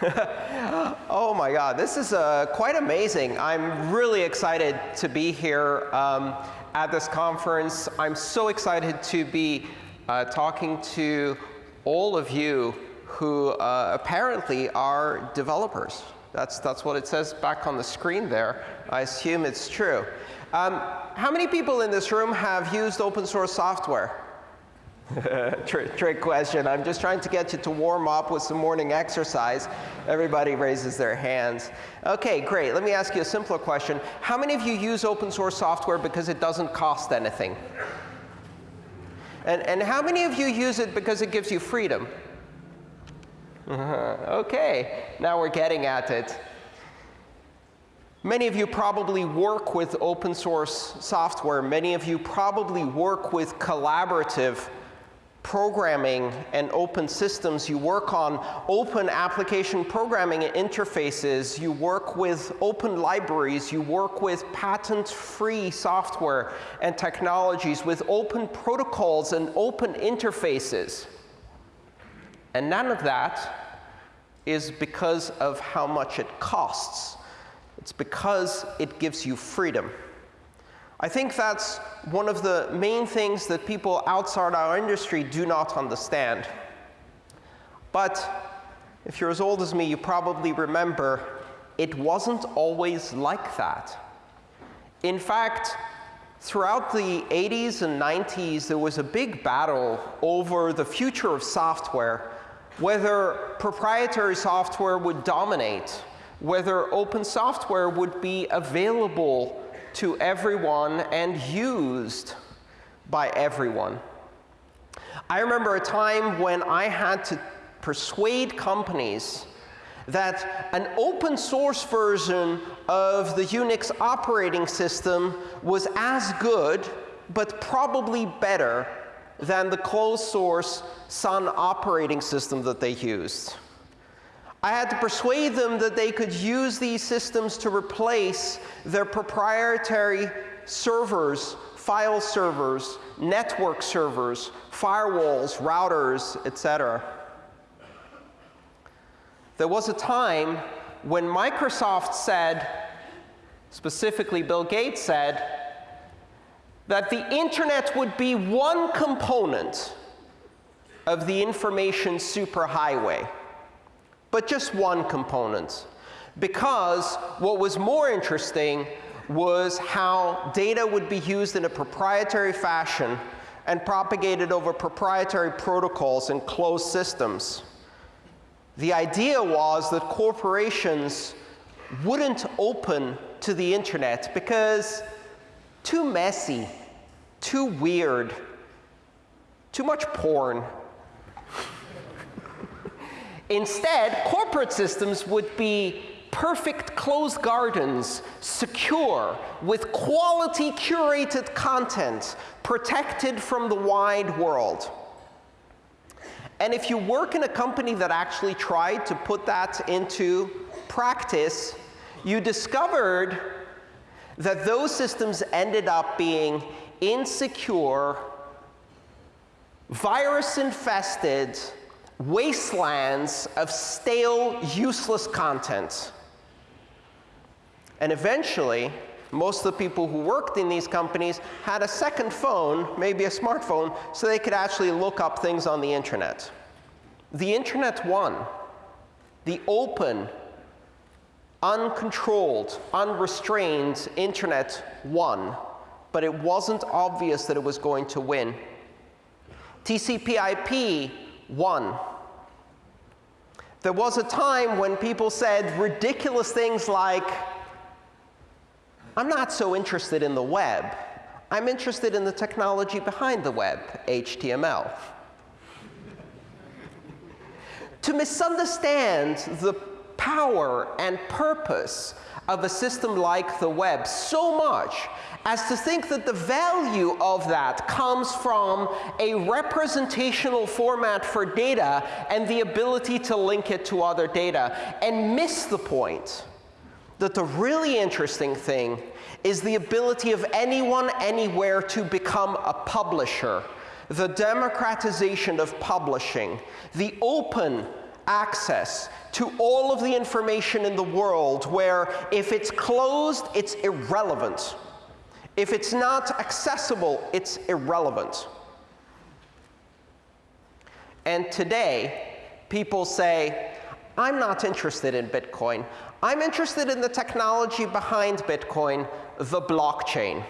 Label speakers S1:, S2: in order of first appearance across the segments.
S1: oh my God, this is uh, quite amazing. I'm really excited to be here um, at this conference. I'm so excited to be uh, talking to all of you who uh, apparently are developers. That's, that's what it says back on the screen there. I assume it's true. Um, how many people in this room have used open source software? trick, question. I'm just trying to get you to warm up with some morning exercise. Everybody raises their hands. Okay, great. Let me ask you a simpler question. How many of you use open source software because it doesn't cost anything? And, and how many of you use it because it gives you freedom? okay, now we're getting at it. Many of you probably work with open source software. Many of you probably work with collaborative programming and open systems. You work on open application programming interfaces. You work with open libraries. You work with patent-free software and technologies, with open protocols and open interfaces. And none of that is because of how much it costs. It's because it gives you freedom. I think that's one of the main things that people outside our industry do not understand. But if you're as old as me, you probably remember it wasn't always like that. In fact, throughout the 80s and 90s, there was a big battle over the future of software, whether proprietary software would dominate, whether open software would be available to everyone and used by everyone. I remember a time when I had to persuade companies that an open source version of the Unix operating system was as good, but probably better than the closed source Sun operating system that they used. I had to persuade them that they could use these systems to replace their proprietary servers, file servers, network servers, firewalls, routers, etc. There was a time when Microsoft said, specifically Bill Gates said, that the internet would be one component of the information superhighway but just one component. Because what was more interesting was how data would be used in a proprietary fashion and propagated over proprietary protocols and closed systems. The idea was that corporations wouldn't open to the internet because too messy, too weird, too much porn, Instead, corporate systems would be perfect closed gardens, secure, with quality curated content, protected from the wide world. And if you work in a company that actually tried to put that into practice, you discovered that those systems ended up being insecure, virus-infested, wastelands of stale, useless content. And eventually, most of the people who worked in these companies had a second phone, maybe a smartphone, so they could actually look up things on the internet. The internet won. The open, uncontrolled, unrestrained internet won. But it wasn't obvious that it was going to win. TCP IP won. There was a time when people said ridiculous things like, I'm not so interested in the web. I'm interested in the technology behind the web, HTML. to misunderstand the power and purpose of a system like the web so much as to think that the value of that comes from a representational format for data and the ability to link it to other data, and miss the point that the really interesting thing is the ability of anyone anywhere to become a publisher, the democratization of publishing, the open access to all of the information in the world where if it's closed, it's irrelevant. If it's not accessible, it's irrelevant. And today, people say, I'm not interested in Bitcoin. I'm interested in the technology behind Bitcoin, the blockchain.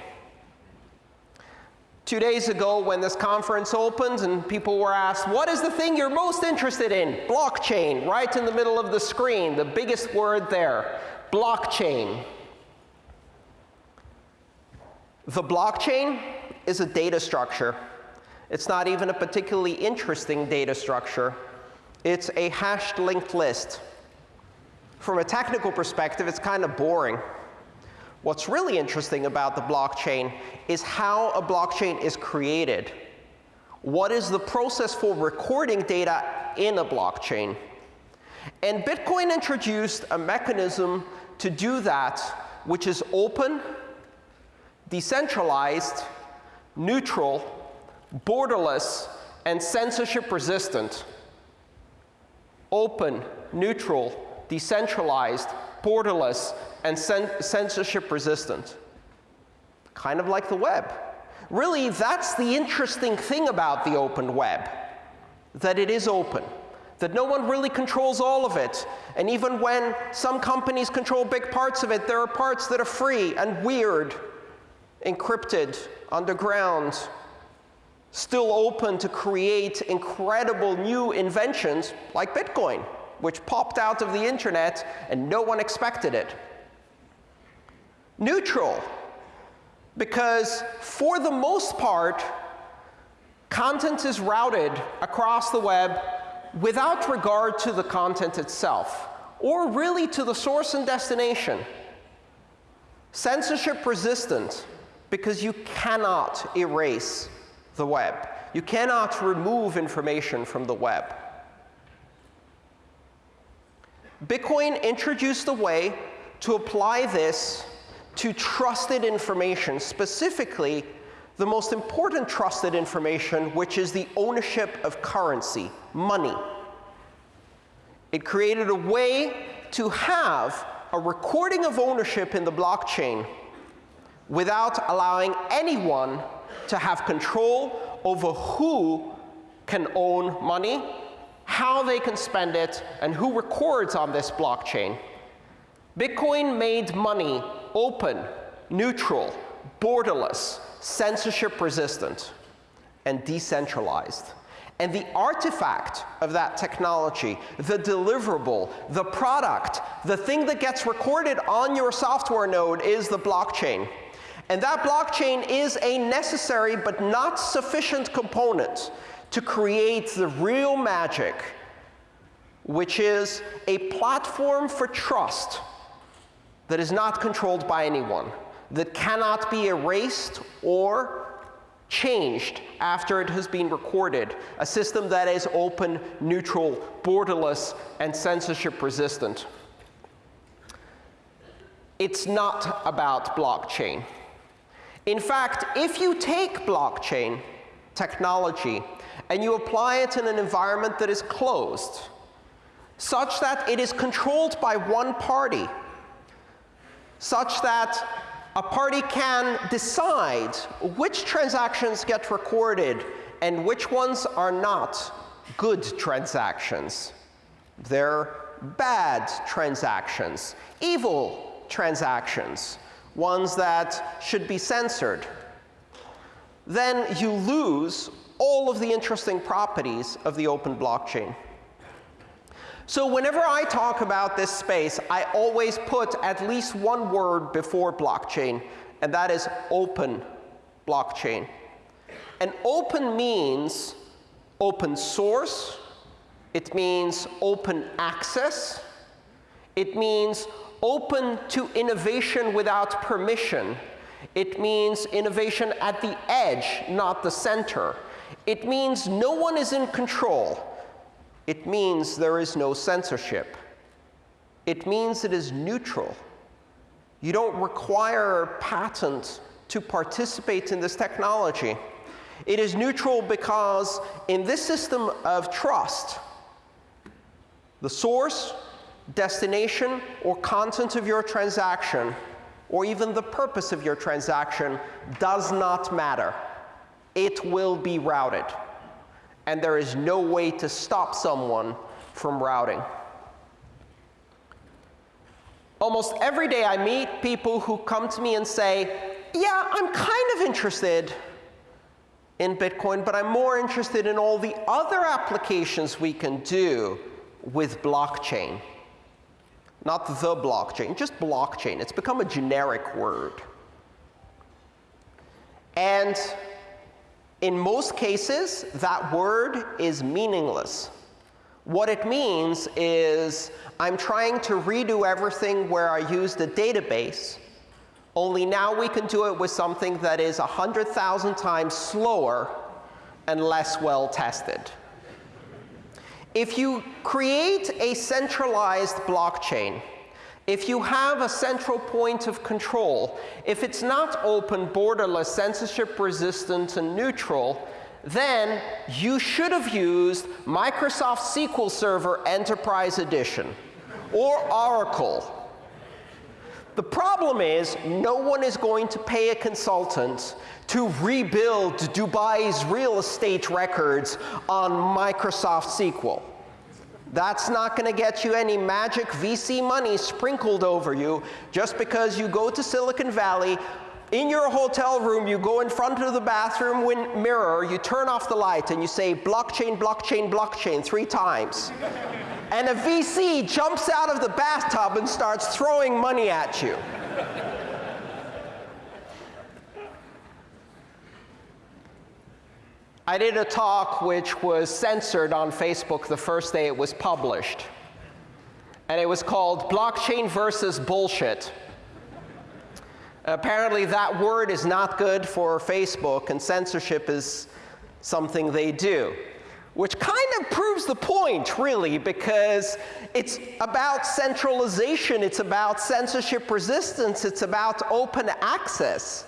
S1: Two days ago, when this conference opened and people were asked, what is the thing you're most interested in? Blockchain, right in the middle of the screen, the biggest word there, blockchain. The blockchain is a data structure. It's not even a particularly interesting data structure. It's a hashed linked list. From a technical perspective, it's kind of boring. What's really interesting about the blockchain is how a blockchain is created. What is the process for recording data in a blockchain? And Bitcoin introduced a mechanism to do that, which is open, decentralized, neutral, borderless, and censorship resistant. Open, neutral, decentralized, borderless, and censorship resistant. Kind of like the web. Really, that's the interesting thing about the open web, that it is open, that no one really controls all of it. And even when some companies control big parts of it, there are parts that are free and weird, encrypted, underground, still open to create incredible new inventions like Bitcoin, which popped out of the internet and no one expected it neutral because for the most part, content is routed across the web without regard to the content itself, or really to the source and destination. Censorship resistant, because you cannot erase the web. You cannot remove information from the web. Bitcoin introduced a way to apply this to trusted information, specifically the most important trusted information, which is the ownership of currency, money. It created a way to have a recording of ownership in the blockchain without allowing anyone to have control over who can own money, how they can spend it, and who records on this blockchain. Bitcoin made money open, neutral, borderless, censorship resistant, and decentralized. And the artifact of that technology, the deliverable, the product, the thing that gets recorded on your software node is the blockchain. And that blockchain is a necessary but not sufficient component to create the real magic, which is a platform for trust that is not controlled by anyone, that cannot be erased or changed after it has been recorded, a system that is open, neutral, borderless, and censorship resistant. It's not about blockchain. In fact, if you take blockchain technology and you apply it in an environment that is closed, such that it is controlled by one party, such that a party can decide which transactions get recorded and which ones are not good transactions. They're bad transactions, evil transactions, ones that should be censored. Then you lose all of the interesting properties of the open blockchain. So whenever I talk about this space, I always put at least one word before blockchain, and that is open blockchain. And open means open source. It means open access. It means open to innovation without permission. It means innovation at the edge, not the center. It means no one is in control. It means there is no censorship. It means it is neutral. You don't require a patent to participate in this technology. It is neutral because in this system of trust, The source, destination, or content of your transaction, or even the purpose of your transaction, does not matter. It will be routed. And there is no way to stop someone from routing. Almost every day I meet people who come to me and say, yeah, I'm kind of interested in Bitcoin, but I'm more interested in all the other applications we can do with blockchain. Not the blockchain, just blockchain. It's become a generic word. And in most cases, that word is meaningless. What it means is I'm trying to redo everything where I used a database, only now we can do it with something that is 100,000 times slower and less well tested. If you create a centralized blockchain, if you have a central point of control, if it's not open, borderless, censorship resistant, and neutral, then you should have used Microsoft SQL Server Enterprise Edition or Oracle. The problem is no one is going to pay a consultant to rebuild Dubai's real estate records on Microsoft SQL. That's not going to get you any magic VC money sprinkled over you just because you go to Silicon Valley, in your hotel room, you go in front of the bathroom mirror, you turn off the light, and you say, blockchain, blockchain, blockchain, three times. And a VC jumps out of the bathtub and starts throwing money at you. I did a talk which was censored on Facebook the first day it was published. And it was called Blockchain versus Bullshit. Apparently that word is not good for Facebook, and censorship is something they do. Which kind of proves the point, really, because it's about centralization, it's about censorship resistance, it's about open access.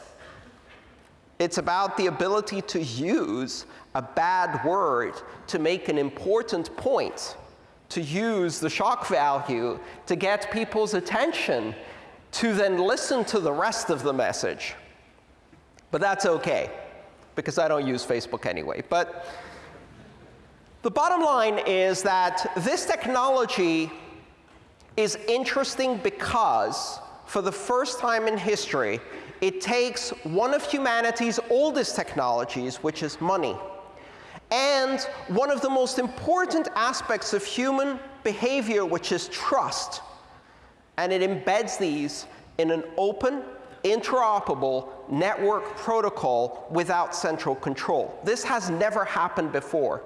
S1: It's about the ability to use a bad word to make an important point, to use the shock value to get people's attention to then listen to the rest of the message. But that's OK, because I don't use Facebook anyway. But the bottom line is that this technology is interesting because, for the first time in history, it takes one of humanity's oldest technologies, which is money, and one of the most important aspects of human behavior, which is trust, and it embeds these in an open, interoperable network protocol without central control. This has never happened before.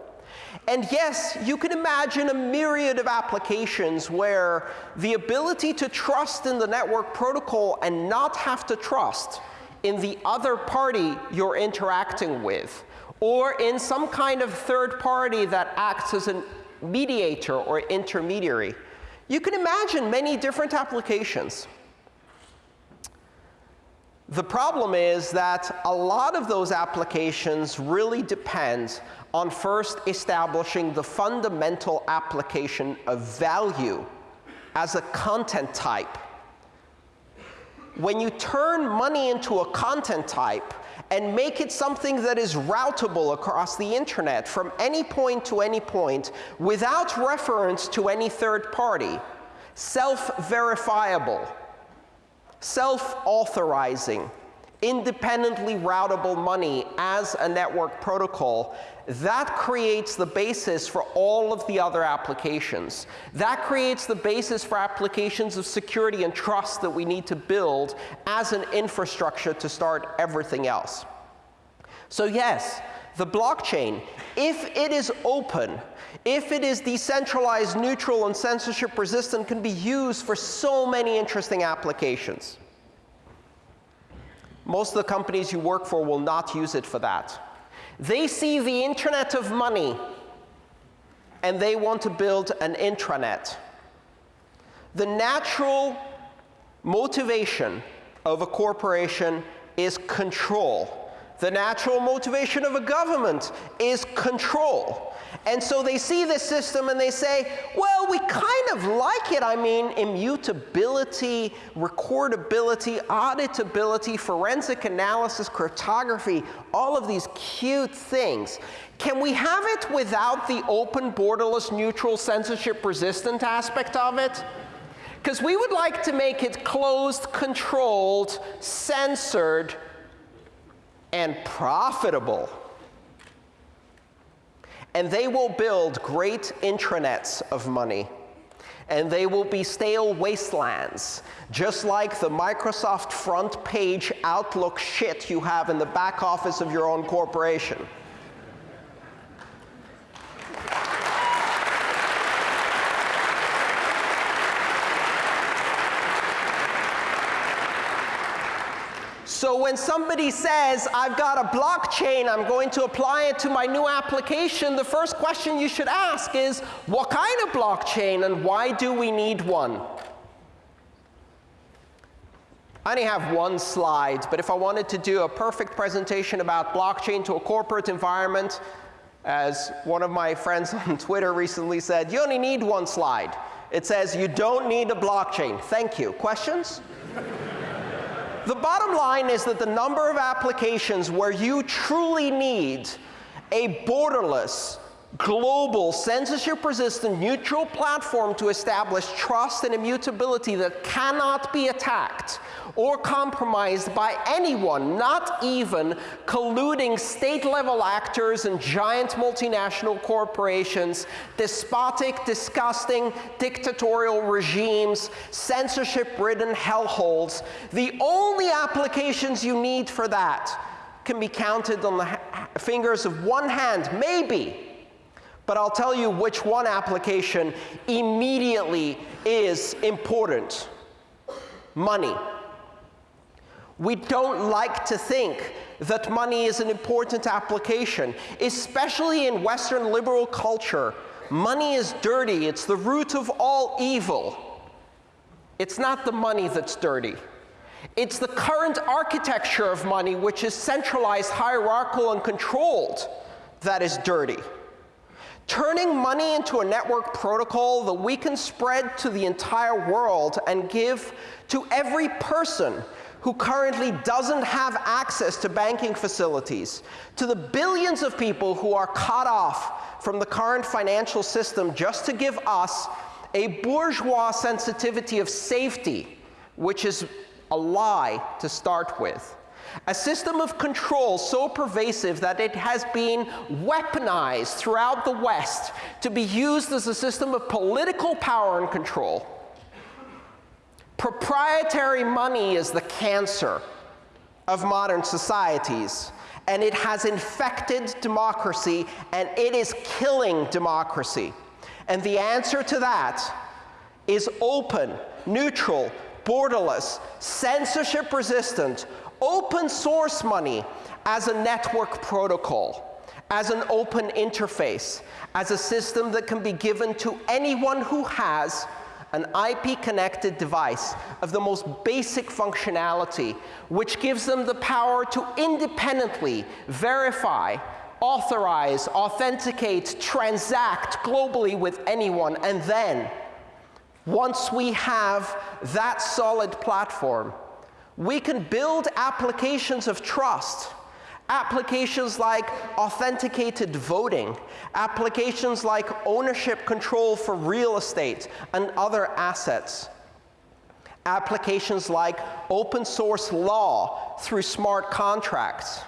S1: And yes, you can imagine a myriad of applications where the ability to trust in the network protocol and not have to trust in the other party you're interacting with, or in some kind of third party that acts as a mediator or intermediary. You can imagine many different applications. The problem is that a lot of those applications really depend on first establishing the fundamental application of value as a content type. When you turn money into a content type and make it something that is routable across the internet from any point to any point without reference to any third party, self-verifiable, self-authorizing, independently routable money as a network protocol, that creates the basis for all of the other applications. That creates the basis for applications of security and trust that we need to build as an infrastructure to start everything else. So yes, the blockchain, if it is open, if it is decentralized, neutral, and censorship resistant, can be used for so many interesting applications. Most of the companies you work for will not use it for that. They see the internet of money, and they want to build an intranet. The natural motivation of a corporation is control. The natural motivation of a government is control. And so they see this system and they say, well, we kind of like it. I mean, immutability, recordability, auditability, forensic analysis, cryptography, all of these cute things. Can we have it without the open, borderless, neutral, censorship-resistant aspect of it? Because we would like to make it closed, controlled, censored, and profitable. And they will build great intranets of money. And they will be stale wastelands, just like the Microsoft front page Outlook shit you have in the back office of your own corporation. So when somebody says, I've got a blockchain, I'm going to apply it to my new application, the first question you should ask is, what kind of blockchain and why do we need one? I only have one slide, but if I wanted to do a perfect presentation about blockchain to a corporate environment, as one of my friends on Twitter recently said, you only need one slide. It says, you don't need a blockchain. Thank you. Questions? The bottom line is that the number of applications where you truly need a borderless, global, censorship-resistant, neutral platform to establish trust and immutability that cannot be attacked or compromised by anyone, not even colluding state-level actors and giant multinational corporations, despotic, disgusting, dictatorial regimes, censorship-ridden hellholes. The only applications you need for that can be counted on the fingers of one hand, maybe. But I'll tell you which one application immediately is important. Money. We don't like to think that money is an important application, especially in Western liberal culture. Money is dirty. It's the root of all evil. It's not the money that's dirty. It's the current architecture of money, which is centralized, hierarchical, and controlled, that is dirty. Turning money into a network protocol that we can spread to the entire world and give to every person who currently doesn't have access to banking facilities, to the billions of people who are cut off from the current financial system just to give us a bourgeois sensitivity of safety, which is a lie to start with. A system of control so pervasive that it has been weaponized throughout the West to be used as a system of political power and control. Proprietary money is the cancer of modern societies, and it has infected democracy, and it is killing democracy. And the answer to that is open, neutral, borderless, censorship-resistant, open source money as a network protocol, as an open interface, as a system that can be given to anyone who has an IP-connected device of the most basic functionality, which gives them the power to independently verify, authorize, authenticate, transact globally with anyone, and then, once we have that solid platform, we can build applications of trust. Applications like authenticated voting, applications like ownership control for real estate and other assets, applications like open source law through smart contracts,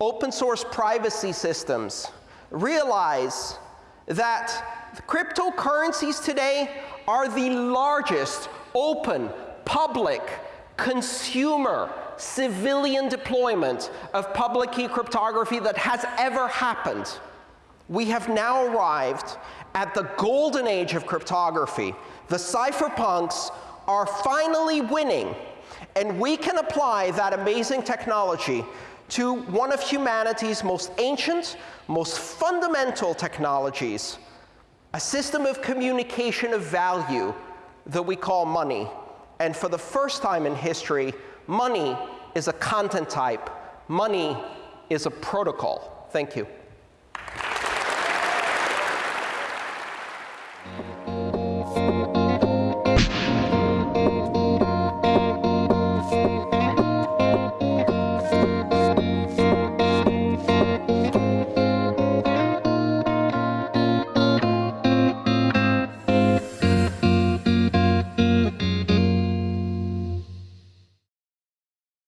S1: open source privacy systems. Realize that cryptocurrencies today are the largest open, public, consumer civilian deployment of public key cryptography that has ever happened. We have now arrived at the golden age of cryptography. The cypherpunks are finally winning, and we can apply that amazing technology to one of humanity's most ancient, most fundamental technologies, a system of communication of value that we call money. And for the first time in history, Money is a content type. Money is a protocol. Thank you.